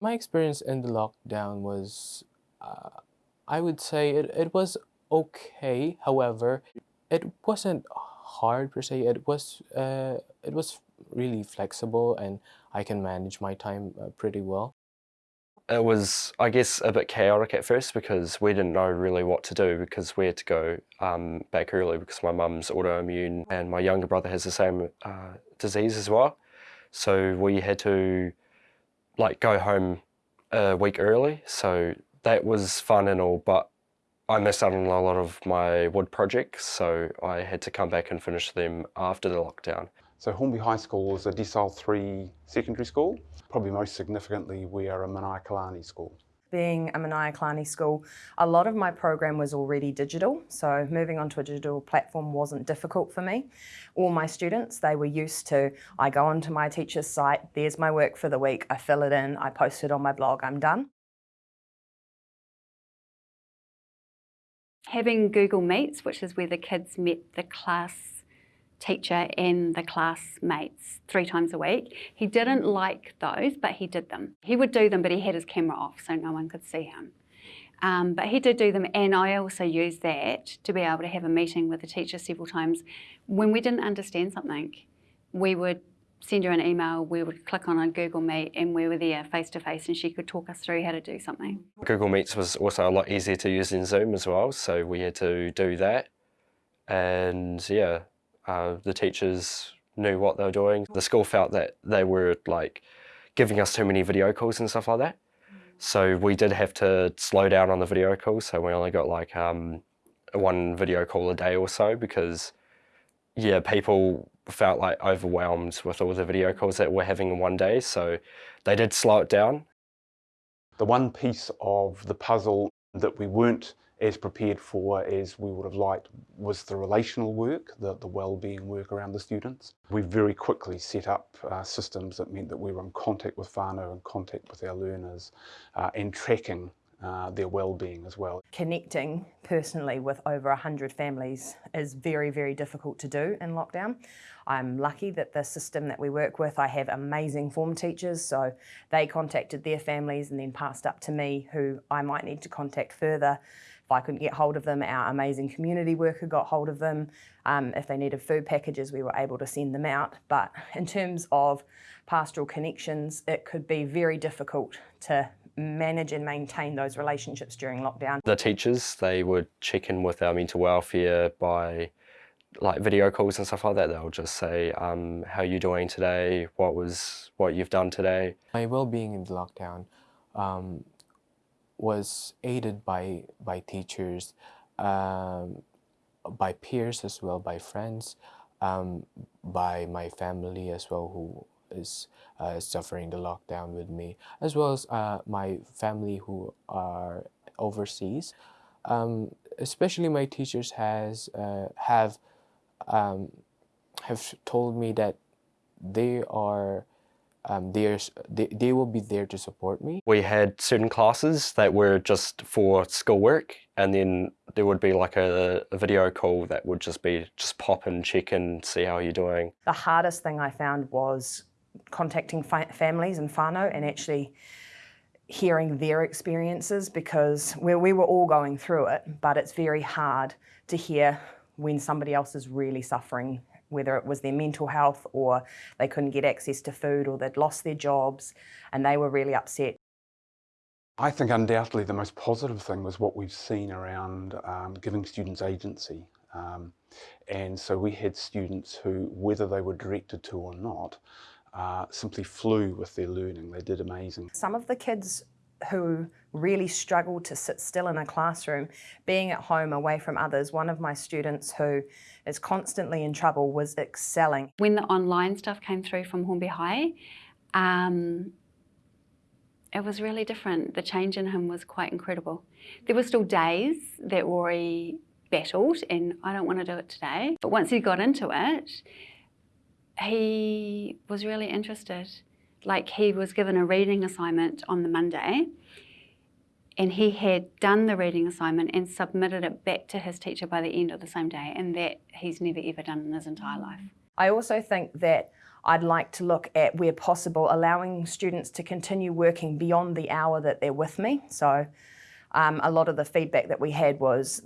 My experience in the lockdown was, uh, I would say it, it was okay. However, it wasn't hard per se. It was, uh, it was really flexible and I can manage my time uh, pretty well. It was, I guess, a bit chaotic at first because we didn't know really what to do because we had to go um, back early because my mum's autoimmune and my younger brother has the same uh, disease as well. So we had to like go home a week early. So that was fun and all, but I missed out on a lot of my wood projects. So I had to come back and finish them after the lockdown. So Hornby High School is a Decile 3 secondary school. Probably most significantly, we are a Manaiakalani school. Being a Manaiakalani school, a lot of my program was already digital, so moving onto a digital platform wasn't difficult for me. All my students, they were used to, I go onto my teacher's site, there's my work for the week, I fill it in, I post it on my blog, I'm done. Having Google Meets, which is where the kids met the class teacher and the classmates three times a week. He didn't like those, but he did them. He would do them, but he had his camera off so no one could see him. Um, but he did do them, and I also used that to be able to have a meeting with the teacher several times. When we didn't understand something, we would send her an email, we would click on a Google Meet, and we were there face to face, and she could talk us through how to do something. Google Meets was also a lot easier to use than Zoom as well, so we had to do that. And yeah, uh, the teachers knew what they were doing. The school felt that they were like giving us too many video calls and stuff like that. So we did have to slow down on the video calls. So we only got like um, one video call a day or so because yeah, people felt like overwhelmed with all the video calls that we're having in one day. So they did slow it down. The one piece of the puzzle that we weren't as prepared for as we would have liked was the relational work, the, the well-being work around the students. We very quickly set up uh, systems that meant that we were in contact with whānau, in contact with our learners, uh, and tracking uh, their well-being as well. Connecting personally with over 100 families is very, very difficult to do in lockdown. I'm lucky that the system that we work with, I have amazing form teachers, so they contacted their families and then passed up to me who I might need to contact further if I couldn't get hold of them, our amazing community worker got hold of them. Um, if they needed food packages, we were able to send them out. But in terms of pastoral connections, it could be very difficult to manage and maintain those relationships during lockdown. The teachers, they would check in with our mental welfare by like video calls and stuff like that. They'll just say, um, how are you doing today? What was what you've done today? My well-being in the lockdown um, was aided by, by teachers, um, by peers as well, by friends, um, by my family as well who is uh, suffering the lockdown with me, as well as uh, my family who are overseas. Um, especially my teachers has uh, have um, have told me that they are um, they, they will be there to support me. We had certain classes that were just for schoolwork and then there would be like a, a, video call that would just be just pop and check and see how you're doing. The hardest thing I found was contacting families and whānau and actually hearing their experiences because we, we were all going through it but it's very hard to hear when somebody else is really suffering whether it was their mental health or they couldn't get access to food or they'd lost their jobs and they were really upset. I think undoubtedly the most positive thing was what we've seen around um, giving students agency. Um, and so we had students who, whether they were directed to or not, uh, simply flew with their learning. They did amazing. Some of the kids who really struggled to sit still in a classroom, being at home away from others. One of my students who is constantly in trouble was excelling. When the online stuff came through from Hornby High, um, it was really different. The change in him was quite incredible. There were still days that Rory battled and I don't want to do it today. But once he got into it, he was really interested like he was given a reading assignment on the Monday and he had done the reading assignment and submitted it back to his teacher by the end of the same day and that he's never ever done in his entire life. I also think that I'd like to look at where possible allowing students to continue working beyond the hour that they're with me. So um, a lot of the feedback that we had was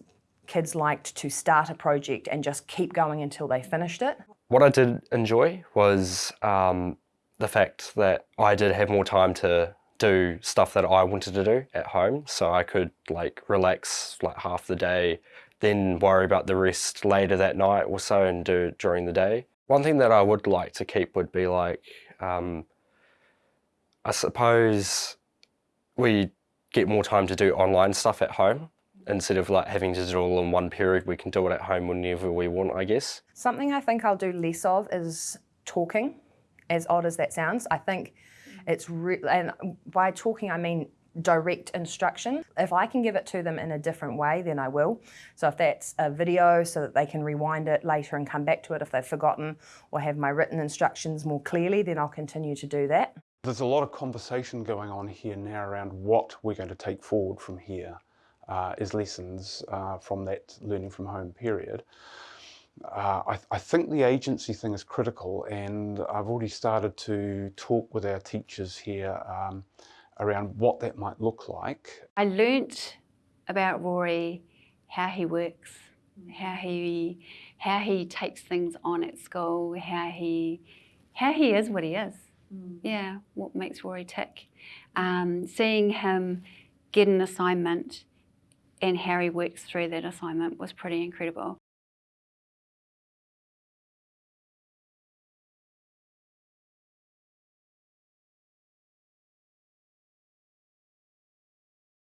kids liked to start a project and just keep going until they finished it. What I did enjoy was um, the fact that I did have more time to do stuff that I wanted to do at home. So I could like relax like half the day, then worry about the rest later that night or so and do it during the day. One thing that I would like to keep would be like, um, I suppose we get more time to do online stuff at home instead of like having to do it all in one period. We can do it at home whenever we want, I guess. Something I think I'll do less of is talking, as odd as that sounds. I think it's re- and by talking I mean direct instruction. If I can give it to them in a different way, then I will. So if that's a video so that they can rewind it later and come back to it if they've forgotten or have my written instructions more clearly, then I'll continue to do that. There's a lot of conversation going on here now around what we're going to take forward from here uh, as lessons uh, from that learning from home period. Uh, I, I, think the agency thing is critical, and I've already started to talk with our teachers here um, around what that might look like. I learnt about Rory, how he works, how he how he takes things on at school, how he how he is what he is. Mm. Yeah, what makes Rory tick. Um, seeing him get an assignment and how he works through that assignment was pretty incredible.